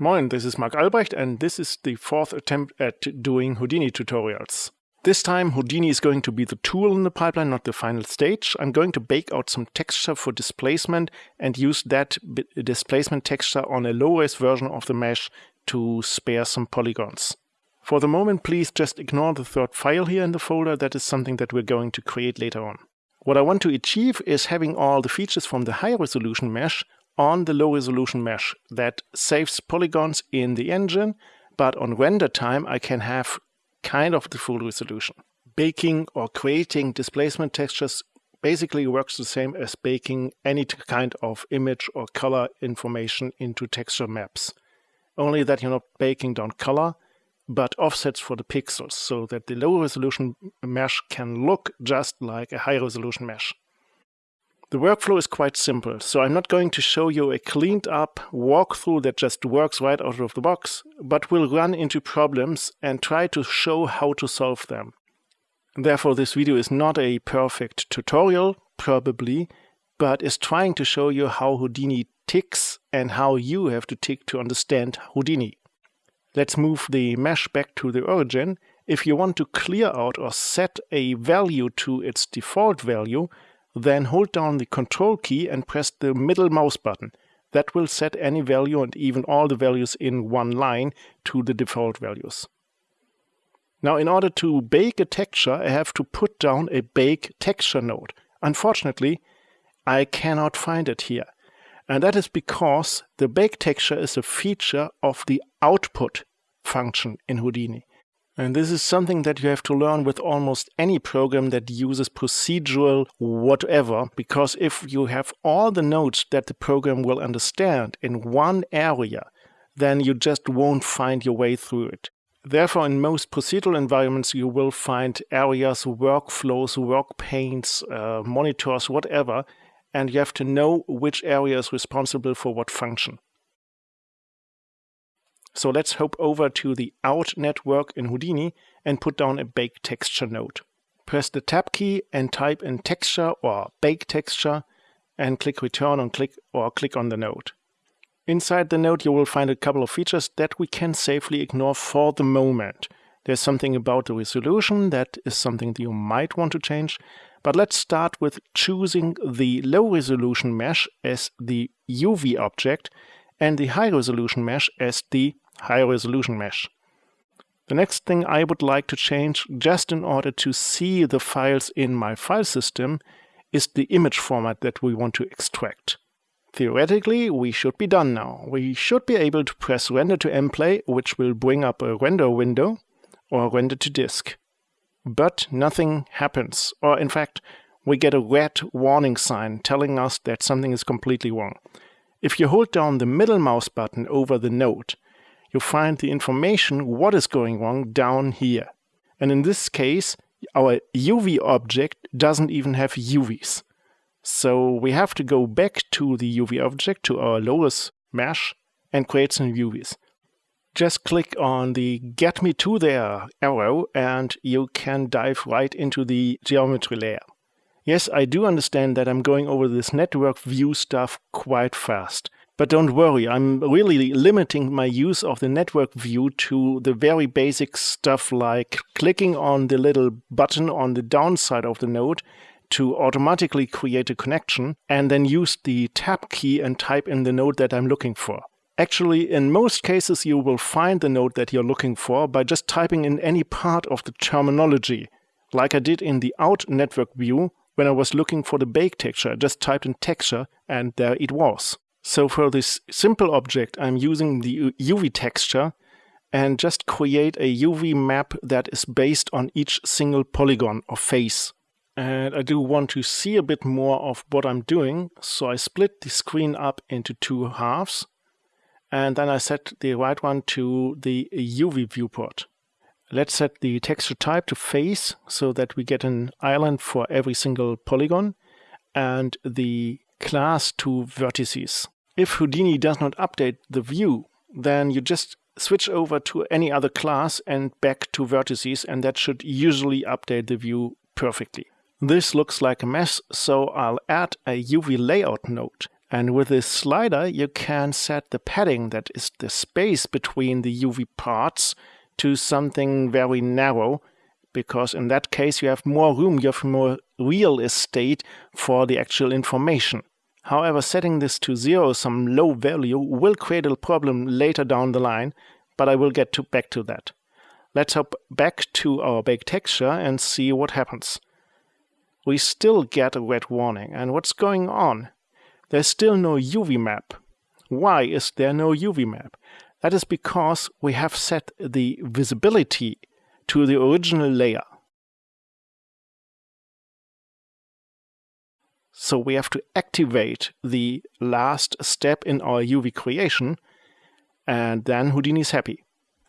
Moin, this is Mark Albrecht and this is the fourth attempt at doing Houdini tutorials. This time Houdini is going to be the tool in the pipeline, not the final stage. I'm going to bake out some texture for displacement and use that displacement texture on a low-res version of the mesh to spare some polygons. For the moment, please just ignore the third file here in the folder. That is something that we're going to create later on. What I want to achieve is having all the features from the high resolution mesh on the low resolution mesh that saves polygons in the engine, but on render time I can have kind of the full resolution. Baking or creating displacement textures basically works the same as baking any kind of image or color information into texture maps. Only that you're not baking down color, but offsets for the pixels so that the low resolution mesh can look just like a high resolution mesh. The workflow is quite simple, so I'm not going to show you a cleaned up walkthrough that just works right out of the box, but will run into problems and try to show how to solve them. Therefore, this video is not a perfect tutorial, probably, but is trying to show you how Houdini ticks and how you have to tick to understand Houdini. Let's move the mesh back to the origin. If you want to clear out or set a value to its default value, then hold down the control key and press the middle mouse button. That will set any value and even all the values in one line to the default values. Now in order to bake a texture, I have to put down a bake texture node. Unfortunately, I cannot find it here. And that is because the bake texture is a feature of the output function in Houdini. And this is something that you have to learn with almost any program that uses procedural whatever, because if you have all the nodes that the program will understand in one area, then you just won't find your way through it. Therefore, in most procedural environments, you will find areas, workflows, work panes, uh, monitors, whatever, and you have to know which area is responsible for what function. So let's hop over to the out network in Houdini and put down a bake texture node. Press the tab key and type in texture or bake texture and click return on click or click on the node. Inside the node you will find a couple of features that we can safely ignore for the moment. There's something about the resolution that is something that you might want to change, but let's start with choosing the low resolution mesh as the UV object and the high resolution mesh as the high resolution mesh. The next thing I would like to change just in order to see the files in my file system is the image format that we want to extract. Theoretically, we should be done now. We should be able to press render to mplay, which will bring up a render window, or render to disk. But nothing happens, or in fact, we get a red warning sign telling us that something is completely wrong. If you hold down the middle mouse button over the node, you find the information what is going wrong down here. And in this case, our UV object doesn't even have UVs. So we have to go back to the UV object, to our lowest mesh, and create some UVs. Just click on the Get Me To There arrow and you can dive right into the geometry layer. Yes, I do understand that I'm going over this network view stuff quite fast. But don't worry, I'm really limiting my use of the network view to the very basic stuff like clicking on the little button on the downside of the node to automatically create a connection and then use the tab key and type in the node that I'm looking for. Actually, in most cases, you will find the node that you're looking for by just typing in any part of the terminology. Like I did in the out network view, when I was looking for the bake texture, I just typed in texture and there it was. So for this simple object, I'm using the UV texture and just create a UV map that is based on each single polygon or face. And I do want to see a bit more of what I'm doing, so I split the screen up into two halves, and then I set the right one to the UV viewport. Let's set the texture type to face, so that we get an island for every single polygon, and the class to vertices. If Houdini does not update the view, then you just switch over to any other class and back to vertices, and that should usually update the view perfectly. This looks like a mess, so I'll add a UV layout node. And with this slider, you can set the padding, that is the space between the UV parts, to something very narrow, because in that case you have more room, you have more real estate for the actual information. However, setting this to zero, some low value, will create a problem later down the line, but I will get to back to that. Let's hop back to our baked texture and see what happens. We still get a red warning, and what's going on? There's still no UV map. Why is there no UV map? That is because we have set the visibility to the original layer. So we have to activate the last step in our UV creation, and then Houdini is happy.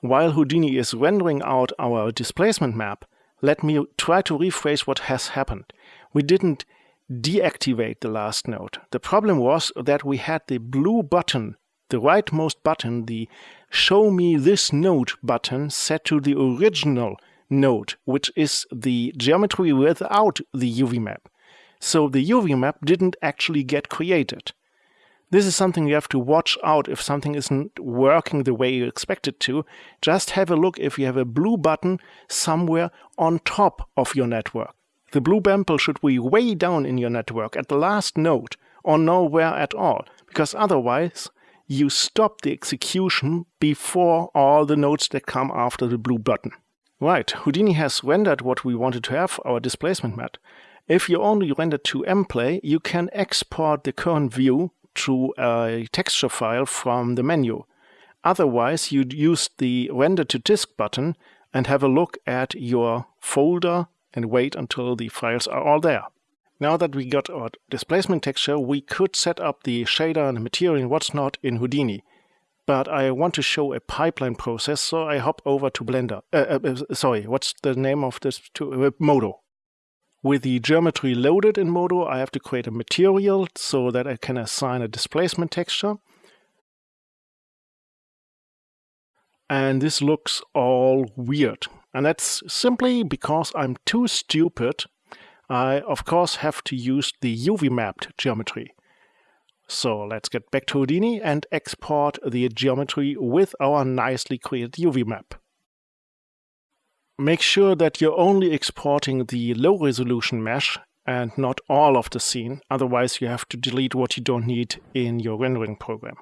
While Houdini is rendering out our displacement map, let me try to rephrase what has happened. We didn't deactivate the last node. The problem was that we had the blue button, the rightmost button, the show me this node button set to the original node, which is the geometry without the UV map. So the UV map didn't actually get created. This is something you have to watch out if something isn't working the way you expect it to. Just have a look if you have a blue button somewhere on top of your network. The blue bample should be way down in your network at the last node or nowhere at all, because otherwise you stop the execution before all the nodes that come after the blue button. Right, Houdini has rendered what we wanted to have, our displacement map. If you only render to mplay, you can export the current view to a texture file from the menu. Otherwise, you'd use the render to disk button and have a look at your folder and wait until the files are all there. Now that we got our displacement texture, we could set up the shader and material and what's not in Houdini. But I want to show a pipeline process, so I hop over to Blender. Uh, uh, uh sorry, what's the name of this? To, uh, Modo. With the geometry loaded in Modo, I have to create a material so that I can assign a displacement texture. And this looks all weird. And that's simply because I'm too stupid. I, of course, have to use the UV mapped geometry. So let's get back to Houdini and export the geometry with our nicely created UV map make sure that you're only exporting the low resolution mesh and not all of the scene. Otherwise, you have to delete what you don't need in your rendering program.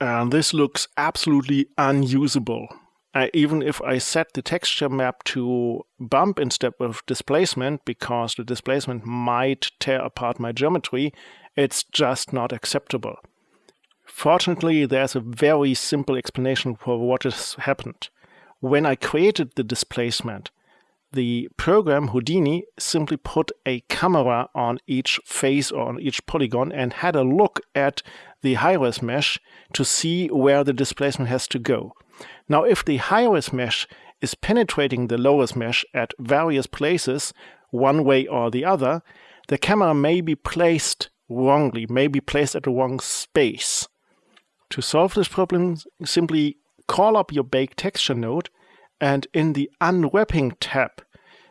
And this looks absolutely unusable even if I set the texture map to bump instead of displacement, because the displacement might tear apart my geometry, it's just not acceptable. Fortunately, there's a very simple explanation for what has happened. When I created the displacement, the program Houdini simply put a camera on each face or on each polygon and had a look at the high-res mesh to see where the displacement has to go. Now, if the high-res mesh is penetrating the low-res mesh at various places, one way or the other, the camera may be placed wrongly, may be placed at the wrong space. To solve this problem, simply call up your bake texture node and in the unwrapping tab,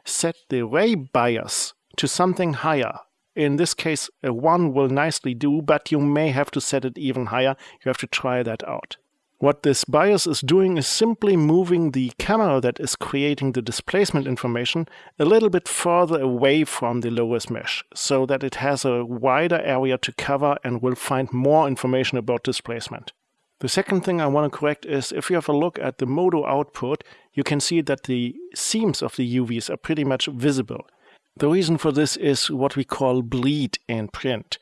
set the ray bias to something higher. In this case, a 1 will nicely do, but you may have to set it even higher. You have to try that out. What this bias is doing is simply moving the camera that is creating the displacement information a little bit further away from the low-res mesh so that it has a wider area to cover and will find more information about displacement. The second thing I want to correct is if you have a look at the Modo output, you can see that the seams of the UVs are pretty much visible. The reason for this is what we call bleed in print.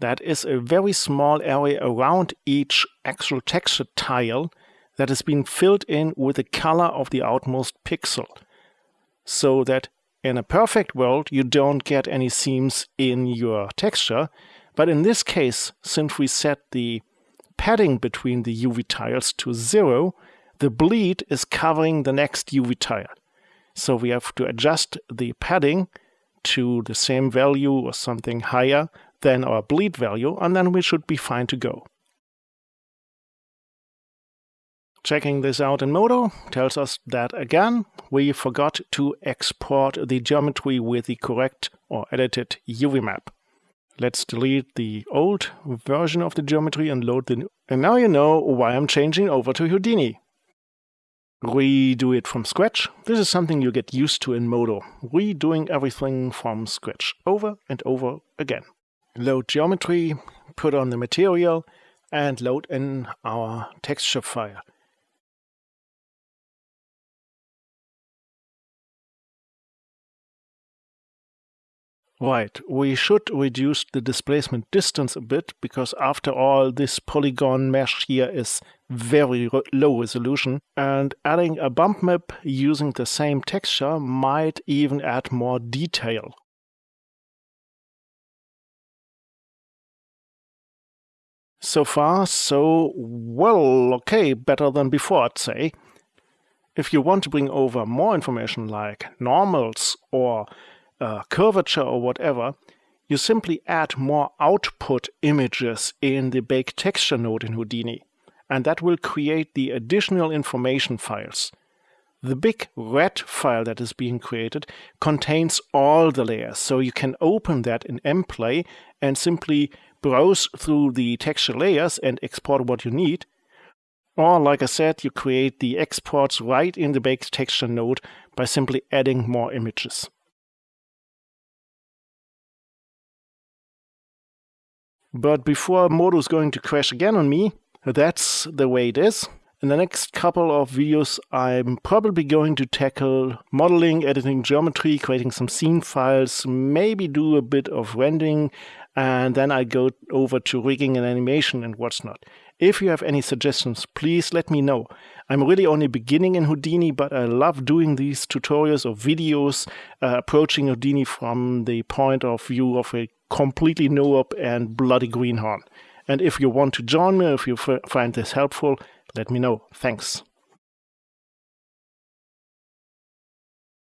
That is a very small area around each actual texture tile that has been filled in with the color of the outmost pixel. So that in a perfect world, you don't get any seams in your texture. But in this case, since we set the padding between the UV tiles to zero, the bleed is covering the next UV tile. So we have to adjust the padding to the same value or something higher than our bleed value, and then we should be fine to go. Checking this out in Modo tells us that again we forgot to export the geometry with the correct or edited UV map. Let's delete the old version of the geometry and load the new. And now you know why I'm changing over to Houdini. Redo it from scratch. This is something you get used to in Modo. Redoing everything from scratch over and over again. Load geometry, put on the material, and load in our texture file. Right, we should reduce the displacement distance a bit because after all this polygon mesh here is very low resolution and adding a bump map using the same texture might even add more detail. So far, so well, okay, better than before, I'd say. If you want to bring over more information like normals or uh, curvature or whatever, you simply add more output images in the bake texture node in Houdini, and that will create the additional information files. The big red file that is being created contains all the layers, so you can open that in mplay and simply browse through the texture layers and export what you need. Or, like I said, you create the exports right in the bake texture node by simply adding more images. But before Modo is going to crash again on me, that's the way it is. In the next couple of videos, I'm probably going to tackle modeling, editing geometry, creating some scene files, maybe do a bit of rendering, and then I go over to rigging and animation and what's not. If you have any suggestions, please let me know. I'm really only beginning in Houdini, but I love doing these tutorials or videos, uh, approaching Houdini from the point of view of a completely new up and bloody greenhorn. And if you want to join me, if you find this helpful, let me know. Thanks.